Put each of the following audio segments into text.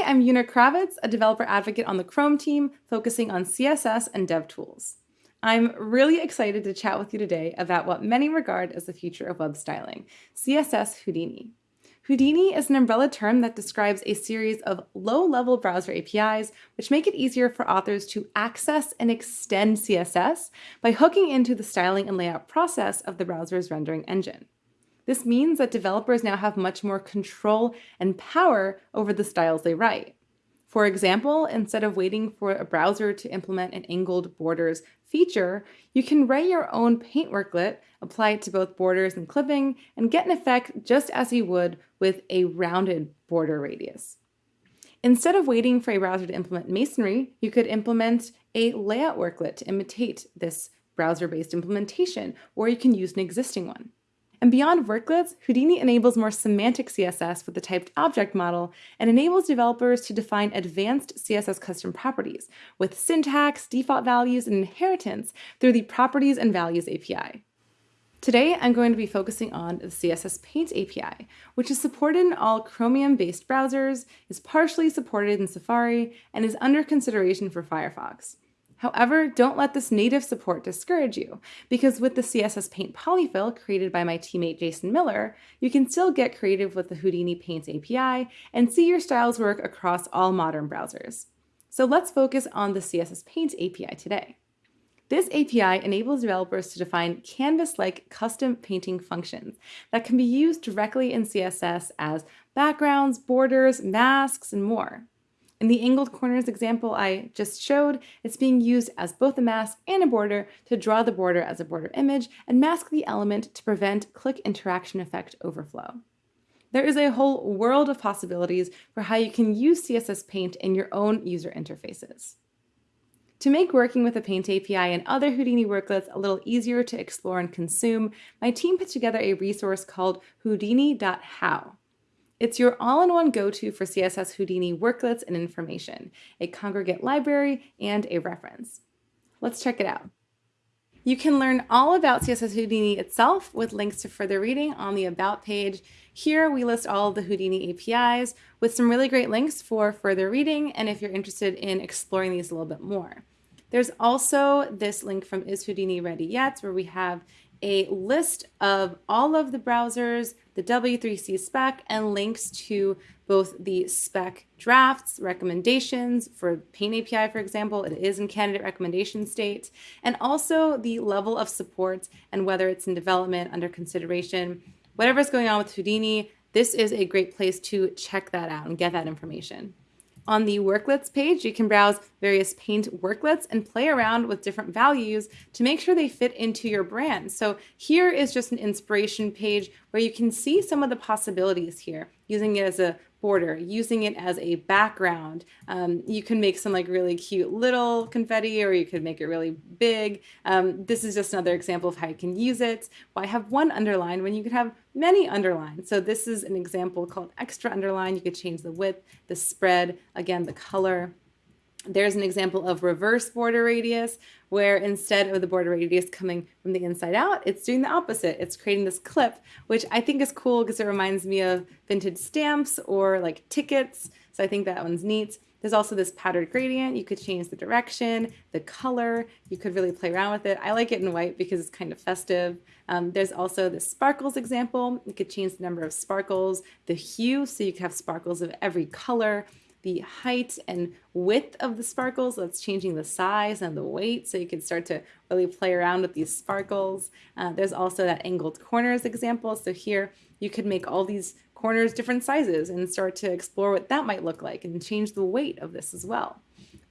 Hi, I'm Una Kravets, a developer advocate on the Chrome team, focusing on CSS and dev tools. I'm really excited to chat with you today about what many regard as the future of web styling, CSS Houdini. Houdini is an umbrella term that describes a series of low-level browser APIs which make it easier for authors to access and extend CSS by hooking into the styling and layout process of the browser's rendering engine. This means that developers now have much more control and power over the styles they write. For example, instead of waiting for a browser to implement an angled borders feature, you can write your own paint worklet, apply it to both borders and clipping, and get an effect just as you would with a rounded border radius. Instead of waiting for a browser to implement masonry, you could implement a layout worklet to imitate this browser-based implementation, or you can use an existing one. And beyond worklets, Houdini enables more semantic CSS with the typed object model and enables developers to define advanced CSS custom properties with syntax, default values, and inheritance through the Properties and Values API. Today, I'm going to be focusing on the CSS Paint API, which is supported in all Chromium-based browsers, is partially supported in Safari, and is under consideration for Firefox. However, don't let this native support discourage you, because with the CSS Paint polyfill created by my teammate Jason Miller, you can still get creative with the Houdini Paints API and see your styles work across all modern browsers. So let's focus on the CSS Paint API today. This API enables developers to define canvas-like custom painting functions that can be used directly in CSS as backgrounds, borders, masks, and more. In the angled corners example I just showed, it's being used as both a mask and a border to draw the border as a border image and mask the element to prevent click interaction effect overflow. There is a whole world of possibilities for how you can use CSS Paint in your own user interfaces. To make working with the Paint API and other Houdini worklets a little easier to explore and consume, my team put together a resource called houdini.how. It's your all-in-one go-to for CSS Houdini worklets and information, a congregate library, and a reference. Let's check it out. You can learn all about CSS Houdini itself with links to further reading on the About page. Here we list all of the Houdini APIs with some really great links for further reading and if you're interested in exploring these a little bit more. There's also this link from Is Houdini Ready Yet where we have a list of all of the browsers, the W3C spec, and links to both the spec drafts, recommendations for Paint API, for example, it is in candidate recommendation state, and also the level of support and whether it's in development, under consideration. Whatever's going on with Houdini, this is a great place to check that out and get that information. On the worklets page, you can browse various paint worklets and play around with different values to make sure they fit into your brand. So here is just an inspiration page where you can see some of the possibilities here, using it as a border, using it as a background. Um, you can make some like really cute little confetti or you could make it really big. Um, this is just another example of how you can use it. Why have one underline when you could have many underlines? So this is an example called extra underline. You could change the width, the spread, again, the color. There's an example of reverse border radius, where instead of the border radius coming from the inside out, it's doing the opposite. It's creating this clip, which I think is cool because it reminds me of vintage stamps or like tickets. So I think that one's neat. There's also this patterned gradient. You could change the direction, the color. You could really play around with it. I like it in white because it's kind of festive. Um, there's also the sparkles example. You could change the number of sparkles, the hue, so you could have sparkles of every color the height and width of the sparkles. That's changing the size and the weight so you can start to really play around with these sparkles. Uh, there's also that angled corners example. So here you could make all these corners different sizes and start to explore what that might look like and change the weight of this as well.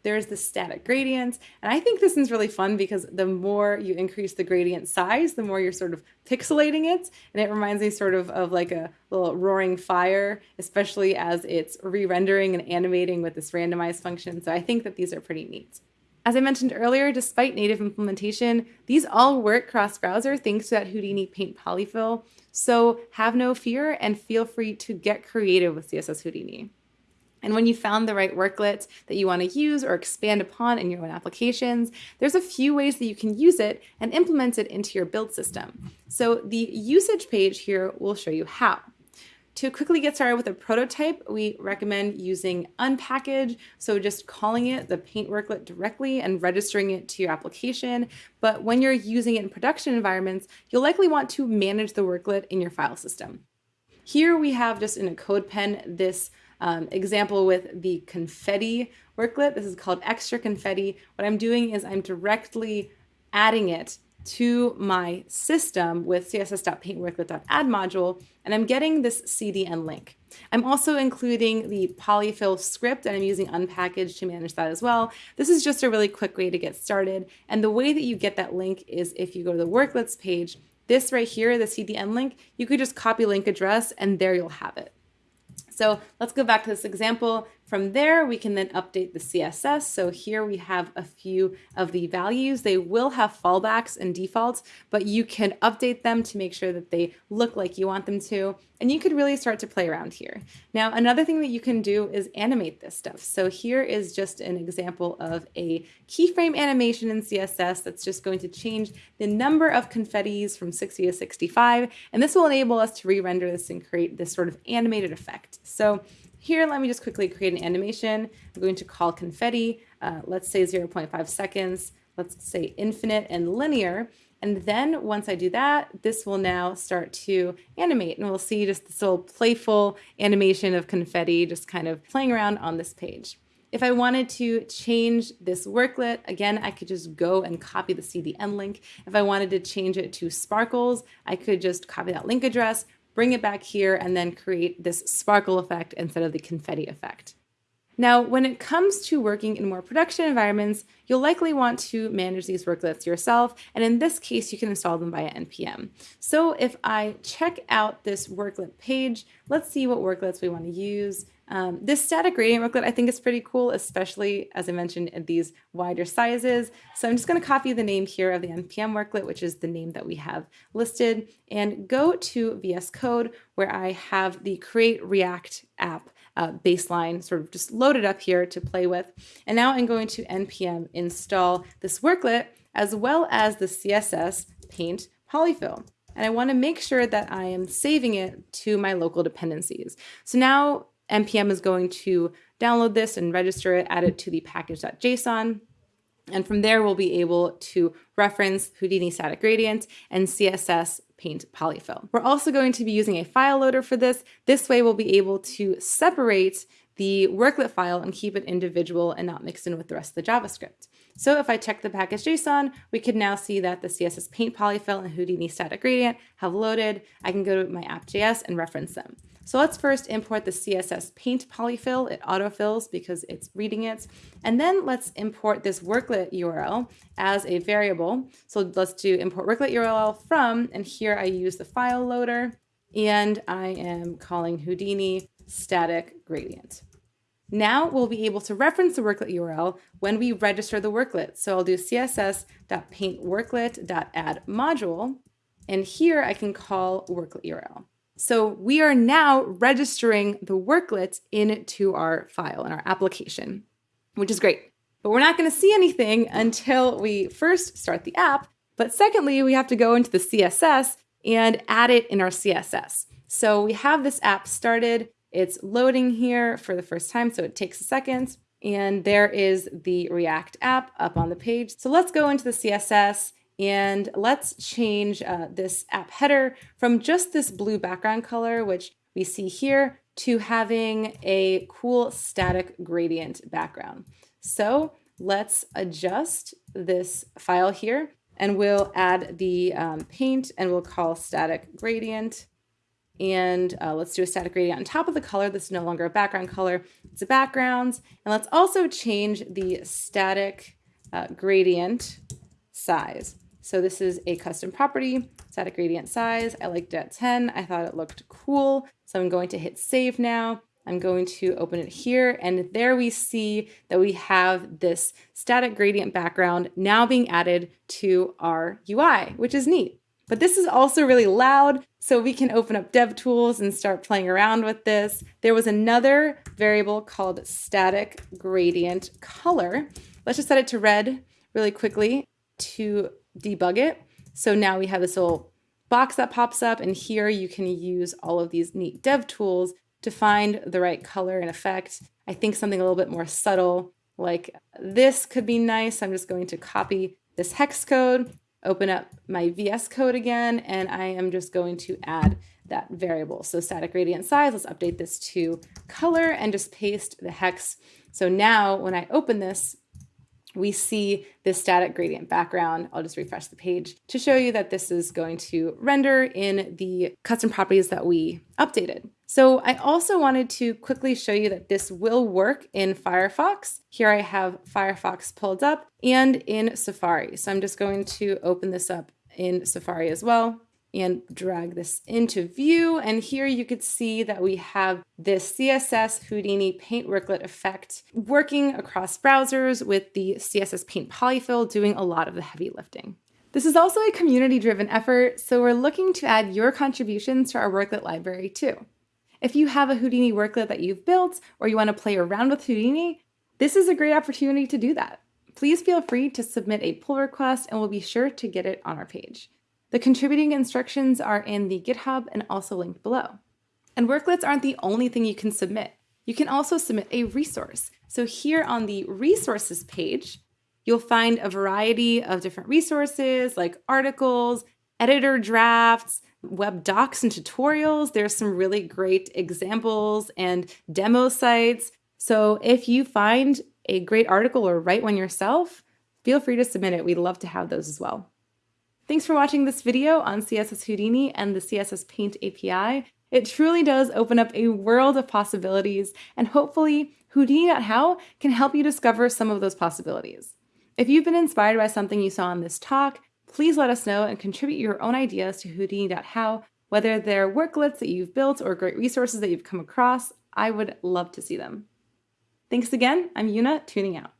There's the static gradient. And I think this is really fun because the more you increase the gradient size, the more you're sort of pixelating it. And it reminds me sort of of like a little roaring fire, especially as it's re-rendering and animating with this randomized function. So I think that these are pretty neat. As I mentioned earlier, despite native implementation, these all work cross-browser thanks to that Houdini Paint polyfill. So have no fear and feel free to get creative with CSS Houdini. And when you found the right worklet that you want to use or expand upon in your own applications, there's a few ways that you can use it and implement it into your build system. So the usage page here will show you how. To quickly get started with a prototype, we recommend using unpkg. So just calling it the paint worklet directly and registering it to your application. But when you're using it in production environments, you'll likely want to manage the worklet in your file system. Here we have just in a CodePen this um, example with the confetti worklet. This is called extra confetti. What I'm doing is I'm directly adding it to my system with css.paintworklet.add module, and I'm getting this CDN link. I'm also including the polyfill script, and I'm using unpackaged to manage that as well. This is just a really quick way to get started, and the way that you get that link is if you go to the worklets page, this right here, the CDN link, you could just copy link address, and there you'll have it. So let's go back to this example. From there, we can then update the CSS. So here we have a few of the values. They will have fallbacks and defaults, but you can update them to make sure that they look like you want them to. And you could really start to play around here. Now, another thing that you can do is animate this stuff. So here is just an example of a keyframe animation in CSS that's just going to change the number of confettis from 60 to 65. And this will enable us to re-render this and create this sort of animated effect. So here, let me just quickly create an animation. I'm going to call confetti, uh, let's say 0.5 seconds. Let's say infinite and linear. And then once I do that, this will now start to animate and we'll see just this little playful animation of confetti just kind of playing around on this page. If I wanted to change this worklet, again, I could just go and copy the CDN link. If I wanted to change it to sparkles, I could just copy that link address, bring it back here, and then create this sparkle effect instead of the confetti effect. Now, when it comes to working in more production environments, you'll likely want to manage these worklets yourself, and in this case, you can install them via NPM. So if I check out this worklet page, let's see what worklets we want to use. Um, this static gradient worklet I think is pretty cool, especially as I mentioned in these wider sizes. So I'm just going to copy the name here of the NPM worklet, which is the name that we have listed, and go to VS Code where I have the Create React app uh, baseline sort of just loaded up here to play with. And now I'm going to npm install this worklet as well as the CSS paint polyfill. And I want to make sure that I am saving it to my local dependencies. So now npm is going to download this and register it, add it to the package.json. And from there, we'll be able to reference Houdini static gradient and CSS paint polyfill. We're also going to be using a file loader for this. This way we'll be able to separate the worklet file and keep it individual and not mixed in with the rest of the JavaScript. So if I check the package.json, we can now see that the CSS paint polyfill and Houdini static gradient have loaded. I can go to my app.js and reference them. So let's first import the CSS paint polyfill. It autofills because it's reading it. And then let's import this worklet URL as a variable. So let's do import worklet URL from, and here I use the file loader and I am calling Houdini static gradient. Now we'll be able to reference the worklet URL when we register the worklet. So I'll do css.paintworklet.add module, and here I can call worklet URL. So we are now registering the worklets into our file in our application, which is great. But we're not going to see anything until we first start the app. But secondly, we have to go into the CSS and add it in our CSS. So we have this app started. It's loading here for the first time, so it takes a second. And there is the React app up on the page. So let's go into the CSS and let's change uh, this app header from just this blue background color, which we see here, to having a cool static gradient background. So let's adjust this file here and we'll add the um, paint and we'll call static gradient. And uh, let's do a static gradient on top of the color. This is no longer a background color, it's a background. And let's also change the static uh, gradient size. So this is a custom property, static gradient size. I liked it at 10. I thought it looked cool. So I'm going to hit save now. I'm going to open it here and there we see that we have this static gradient background now being added to our UI, which is neat. But this is also really loud, so we can open up DevTools and start playing around with this. There was another variable called static gradient color. Let's just set it to red really quickly to debug it. So now we have this little box that pops up. And here you can use all of these neat dev tools to find the right color and effect. I think something a little bit more subtle like this could be nice. I'm just going to copy this hex code, open up my VS code again, and I am just going to add that variable. So static gradient size, let's update this to color and just paste the hex. So now when I open this, we see this static gradient background. I'll just refresh the page to show you that this is going to render in the custom properties that we updated. So I also wanted to quickly show you that this will work in Firefox. Here I have Firefox pulled up and in Safari. So I'm just going to open this up in Safari as well and drag this into view. And here you could see that we have this CSS Houdini paint worklet effect working across browsers with the CSS paint polyfill doing a lot of the heavy lifting. This is also a community driven effort, so we're looking to add your contributions to our worklet library too. If you have a Houdini worklet that you've built or you want to play around with Houdini, this is a great opportunity to do that. Please feel free to submit a pull request and we'll be sure to get it on our page. The contributing instructions are in the GitHub and also linked below. And worklets aren't the only thing you can submit. You can also submit a resource. So here on the resources page, you'll find a variety of different resources like articles, editor drafts, web docs and tutorials. There's some really great examples and demo sites. So if you find a great article or write one yourself, feel free to submit it. We'd love to have those as well. Thanks for watching this video on CSS Houdini and the CSS Paint API. It truly does open up a world of possibilities, and hopefully Houdini.how can help you discover some of those possibilities. If you've been inspired by something you saw in this talk, please let us know and contribute your own ideas to Houdini.how, whether they're worklets that you've built or great resources that you've come across. I would love to see them. Thanks again. I'm Una, tuning out.